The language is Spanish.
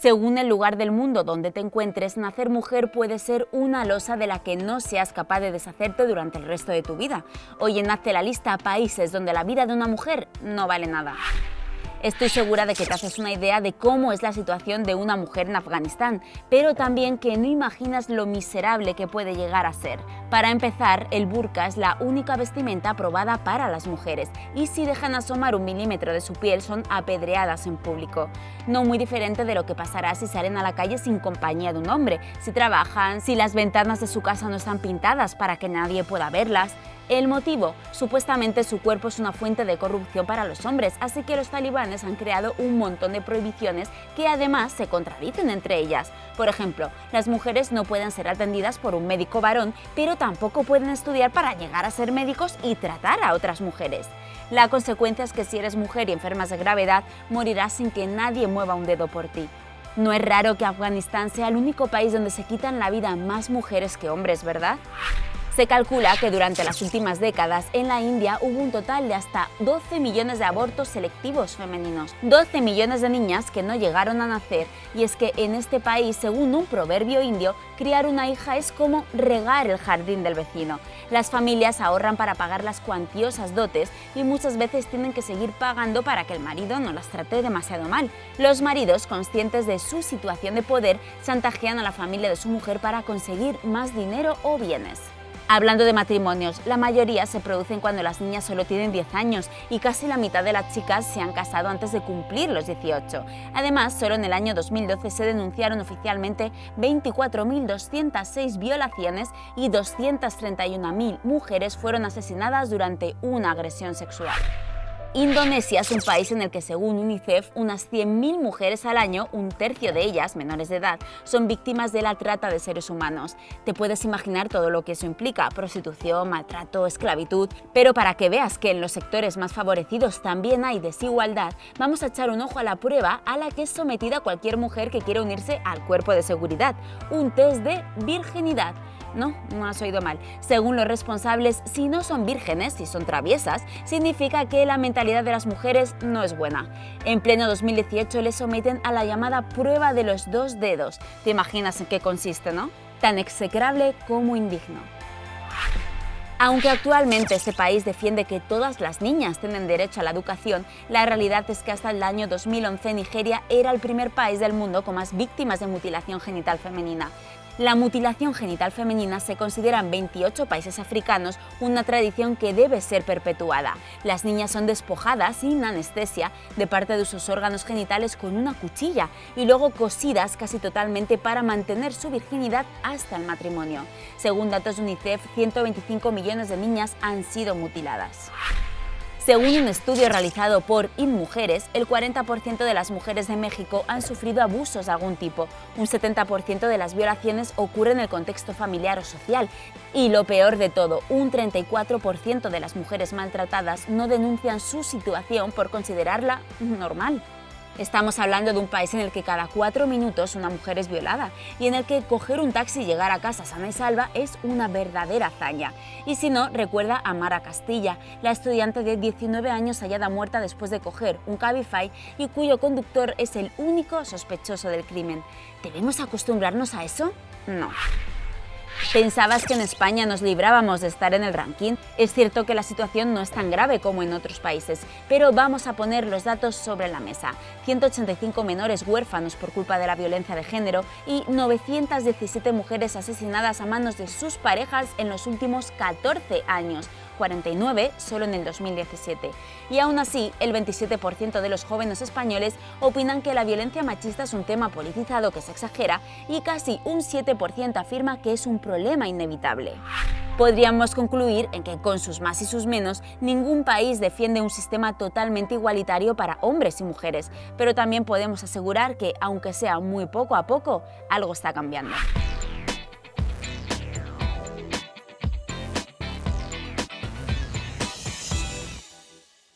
Según el lugar del mundo donde te encuentres, nacer mujer puede ser una losa de la que no seas capaz de deshacerte durante el resto de tu vida. Hoy enlace la lista países donde la vida de una mujer no vale nada. Estoy segura de que te haces una idea de cómo es la situación de una mujer en Afganistán, pero también que no imaginas lo miserable que puede llegar a ser. Para empezar, el burka es la única vestimenta aprobada para las mujeres y si dejan asomar un milímetro de su piel son apedreadas en público. No muy diferente de lo que pasará si salen a la calle sin compañía de un hombre, si trabajan, si las ventanas de su casa no están pintadas para que nadie pueda verlas, el motivo, supuestamente su cuerpo es una fuente de corrupción para los hombres, así que los talibanes han creado un montón de prohibiciones que además se contradicen entre ellas. Por ejemplo, las mujeres no pueden ser atendidas por un médico varón, pero tampoco pueden estudiar para llegar a ser médicos y tratar a otras mujeres. La consecuencia es que si eres mujer y enfermas de gravedad, morirás sin que nadie mueva un dedo por ti. No es raro que Afganistán sea el único país donde se quitan la vida más mujeres que hombres, ¿verdad? Se calcula que durante las últimas décadas en la India hubo un total de hasta 12 millones de abortos selectivos femeninos, 12 millones de niñas que no llegaron a nacer y es que en este país, según un proverbio indio, criar una hija es como regar el jardín del vecino. Las familias ahorran para pagar las cuantiosas dotes y muchas veces tienen que seguir pagando para que el marido no las trate demasiado mal. Los maridos, conscientes de su situación de poder, chantajean a la familia de su mujer para conseguir más dinero o bienes. Hablando de matrimonios, la mayoría se producen cuando las niñas solo tienen 10 años y casi la mitad de las chicas se han casado antes de cumplir los 18. Además, solo en el año 2012 se denunciaron oficialmente 24.206 violaciones y 231.000 mujeres fueron asesinadas durante una agresión sexual. Indonesia es un país en el que, según UNICEF, unas 100.000 mujeres al año, un tercio de ellas, menores de edad, son víctimas de la trata de seres humanos. Te puedes imaginar todo lo que eso implica, prostitución, maltrato, esclavitud, pero para que veas que en los sectores más favorecidos también hay desigualdad, vamos a echar un ojo a la prueba a la que es sometida cualquier mujer que quiera unirse al cuerpo de seguridad, un test de virginidad. No, no has oído mal. Según los responsables, si no son vírgenes, si son traviesas, significa que la mentalidad de las mujeres no es buena. En pleno 2018 les someten a la llamada prueba de los dos dedos. ¿Te imaginas en qué consiste, no? Tan execrable como indigno. Aunque actualmente este país defiende que todas las niñas tienen derecho a la educación, la realidad es que hasta el año 2011 Nigeria era el primer país del mundo con más víctimas de mutilación genital femenina. La mutilación genital femenina se considera en 28 países africanos una tradición que debe ser perpetuada. Las niñas son despojadas sin anestesia de parte de sus órganos genitales con una cuchilla y luego cosidas casi totalmente para mantener su virginidad hasta el matrimonio. Según datos de UNICEF, 125 millones de niñas han sido mutiladas. Según un estudio realizado por InMujeres, el 40% de las mujeres de México han sufrido abusos de algún tipo, un 70% de las violaciones ocurre en el contexto familiar o social y lo peor de todo, un 34% de las mujeres maltratadas no denuncian su situación por considerarla normal. Estamos hablando de un país en el que cada cuatro minutos una mujer es violada y en el que coger un taxi y llegar a casa sana y salva es una verdadera hazaña. Y si no, recuerda a Mara Castilla, la estudiante de 19 años hallada muerta después de coger un Cabify y cuyo conductor es el único sospechoso del crimen. ¿Debemos acostumbrarnos a eso? No. ¿Pensabas que en España nos librábamos de estar en el ranking? Es cierto que la situación no es tan grave como en otros países, pero vamos a poner los datos sobre la mesa. 185 menores huérfanos por culpa de la violencia de género y 917 mujeres asesinadas a manos de sus parejas en los últimos 14 años, 49 solo en el 2017. Y aún así, el 27% de los jóvenes españoles opinan que la violencia machista es un tema politizado que se exagera y casi un 7% afirma que es un problema inevitable. Podríamos concluir en que con sus más y sus menos, ningún país defiende un sistema totalmente igualitario para hombres y mujeres, pero también podemos asegurar que, aunque sea muy poco a poco, algo está cambiando.